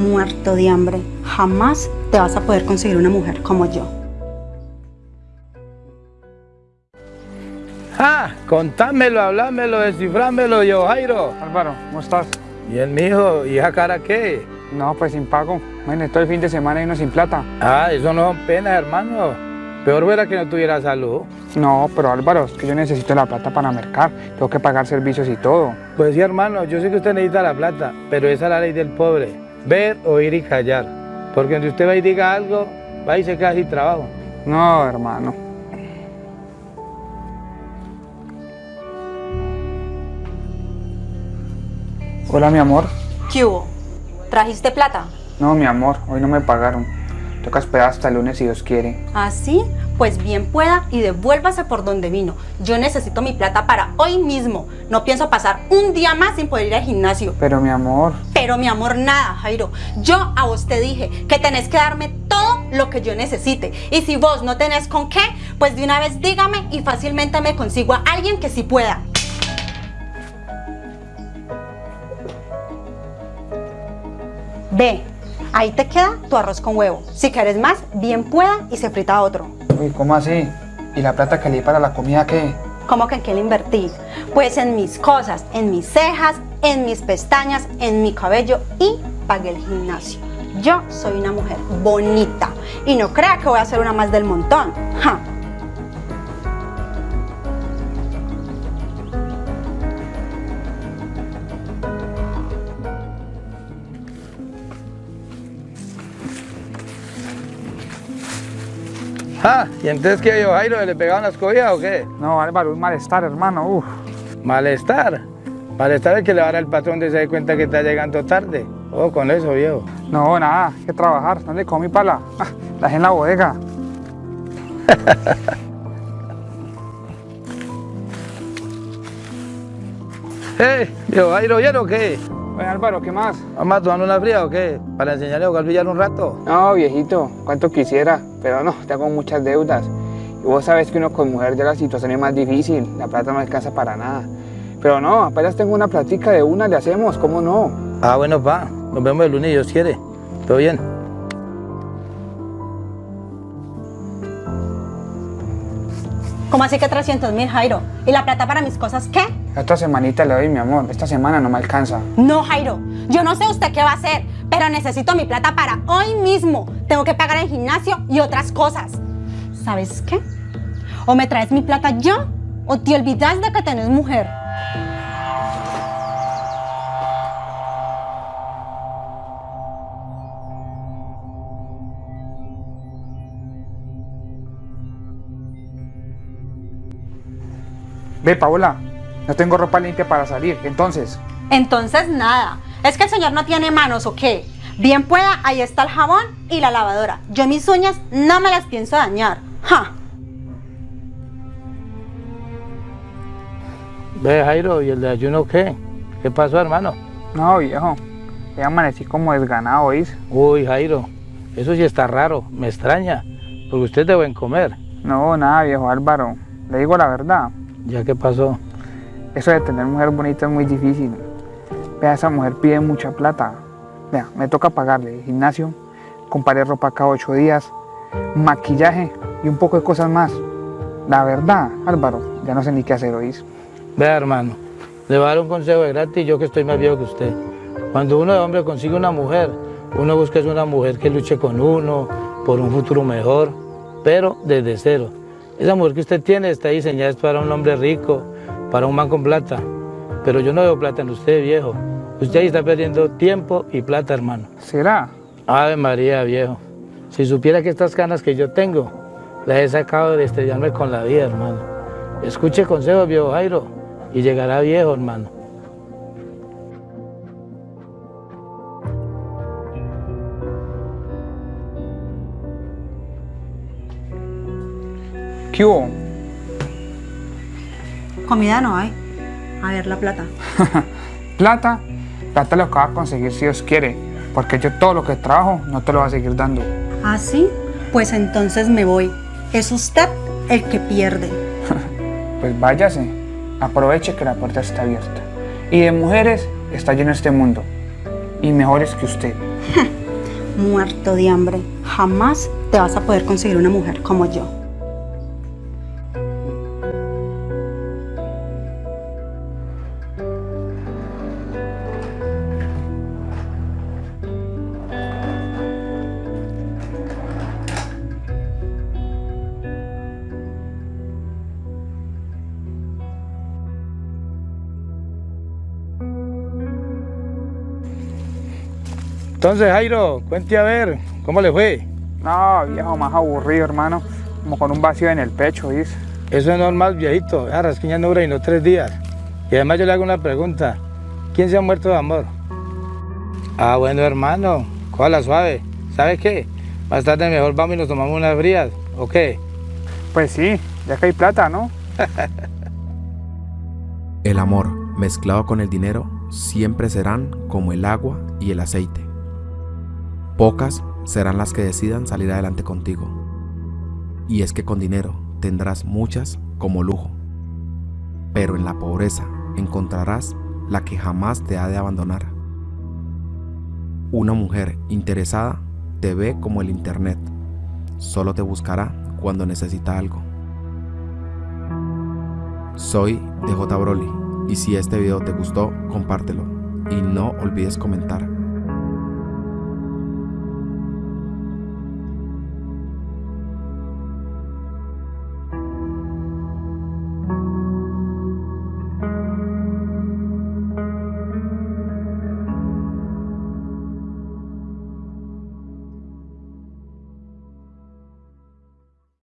muerto de hambre. Jamás te vas a poder conseguir una mujer como yo. ¡Ah! Contámelo, hablámelo, descifrámelo, yo, Jairo. Álvaro, ¿cómo estás? Bien, mijo, ¿y esa cara qué? No, pues sin pago. Bueno, todo el fin de semana y uno sin plata. Ah, eso no son penas, hermano. Peor fuera que no tuviera salud. No, pero Álvaro, es que yo necesito la plata para mercar. Tengo que pagar servicios y todo. Pues sí, hermano, yo sé que usted necesita la plata, pero esa es la ley del pobre. Ver, oír y callar. Porque donde usted va y diga algo, va y se queda sin trabajo. No, hermano. Hola, mi amor. ¿Qué hubo? ¿Trajiste plata? No, mi amor, hoy no me pagaron. Toca esperar hasta el lunes si Dios quiere. ¿Ah, sí? Pues bien pueda y devuélvase por donde vino. Yo necesito mi plata para hoy mismo. No pienso pasar un día más sin poder ir al gimnasio. Pero mi amor. Pero mi amor, nada, Jairo. Yo a vos te dije que tenés que darme todo lo que yo necesite. Y si vos no tenés con qué, pues de una vez dígame y fácilmente me consigo a alguien que sí pueda. Ve, ahí te queda tu arroz con huevo. Si quieres más, bien pueda y se frita otro. Uy, ¿cómo así? ¿Y la plata que le di para la comida qué? ¿Cómo que en qué le invertí? Pues en mis cosas, en mis cejas, en mis pestañas, en mi cabello y pagué el gimnasio. Yo soy una mujer bonita y no crea que voy a ser una más del montón. Ja. ¡Ah! ¿Y entonces qué, yo, Jairo? ¿Le pegaban las cobijas o qué? No, Álvaro, un malestar, hermano. Uf. Malestar. Malestar es que le va a dar al patrón de se dé cuenta que está llegando tarde. Oh, con eso, viejo. No, nada, hay que trabajar. ¿Dónde comí pala? Ah, la dejé en la bodega. ¡Eh! Viejo, Jairo, ¿bien o qué? Oye, Álvaro, ¿qué más? ¿Vamos a tomar una fría o qué? ¿Para enseñarle a jugar billar un rato? No, viejito, cuánto quisiera, pero no, tengo muchas deudas. Y vos sabés que uno con mujer ya la situación es más difícil, la plata no alcanza para nada. Pero no, apenas tengo una platica de una, le hacemos, ¿cómo no? Ah, bueno, pa. Nos vemos el lunes, si Dios quiere. ¿Todo bien? ¿Cómo así que 300 mil, Jairo? ¿Y la plata para mis cosas qué? Esta semanita le doy, mi amor, esta semana no me alcanza. No, Jairo, yo no sé usted qué va a hacer, pero necesito mi plata para hoy mismo. Tengo que pagar el gimnasio y otras cosas. ¿Sabes qué? O me traes mi plata ya, o te olvidas de que tenés mujer. Ve, Paola, no tengo ropa limpia para salir, entonces. Entonces nada, ¿es que el señor no tiene manos o qué? Bien pueda, ahí está el jabón y la lavadora. Yo mis uñas no me las pienso dañar. ¡Ja! Ve, Jairo, ¿y el de ayuno qué? ¿Qué pasó, hermano? No, viejo, ya amanecí como desganado, ¿oís? Uy, Jairo, eso sí está raro, me extraña, porque usted debe buen comer. No, nada, viejo Álvaro, le digo la verdad. ¿Ya qué pasó? Eso de tener mujer bonita es muy difícil. Vea, esa mujer pide mucha plata. Vea, me toca pagarle gimnasio, comprarle ropa cada ocho días, maquillaje y un poco de cosas más. La verdad, Álvaro, ya no sé ni qué hacer, ¿oís? Vea, hermano, le voy a dar un consejo de gratis, yo que estoy más viejo que usted. Cuando uno de hombre consigue una mujer, uno busca una mujer que luche con uno por un futuro mejor, pero desde cero. Esa mujer que usted tiene está diseñada para un hombre rico, para un man con plata. Pero yo no veo plata en usted, viejo. Usted ahí está perdiendo tiempo y plata, hermano. ¿Será? Ave María, viejo. Si supiera que estas canas que yo tengo, las he sacado de estrellarme con la vida, hermano. Escuche consejos, viejo Jairo, y llegará viejo, hermano. ¿Qué hubo? Comida no hay. A ver la plata. Plata, plata lo que vas a conseguir si Dios quiere, porque yo todo lo que trabajo no te lo voy a seguir dando. ¿Ah, sí? Pues entonces me voy. Es usted el que pierde. Pues váyase, aproveche que la puerta está abierta. Y de mujeres está lleno este mundo, y mejores que usted. Muerto de hambre. Jamás te vas a poder conseguir una mujer como yo. Entonces, Jairo, cuente a ver, ¿cómo le fue? No, viejo, más aburrido, hermano. Como con un vacío en el pecho, dice. Eso es normal, viejito. Esa rasquiña no dura y no tres días. Y además yo le hago una pregunta. ¿Quién se ha muerto de amor? Ah, bueno, hermano. Cójala suave. ¿Sabe qué? Más tarde mejor vamos y nos tomamos unas frías. ¿O qué? Pues sí, ya que hay plata, ¿no? El amor mezclado con el dinero siempre serán como el agua y el aceite. Pocas serán las que decidan salir adelante contigo. Y es que con dinero tendrás muchas como lujo. Pero en la pobreza encontrarás la que jamás te ha de abandonar. Una mujer interesada te ve como el Internet. Solo te buscará cuando necesita algo. Soy DJ Broly y si este video te gustó, compártelo y no olvides comentar.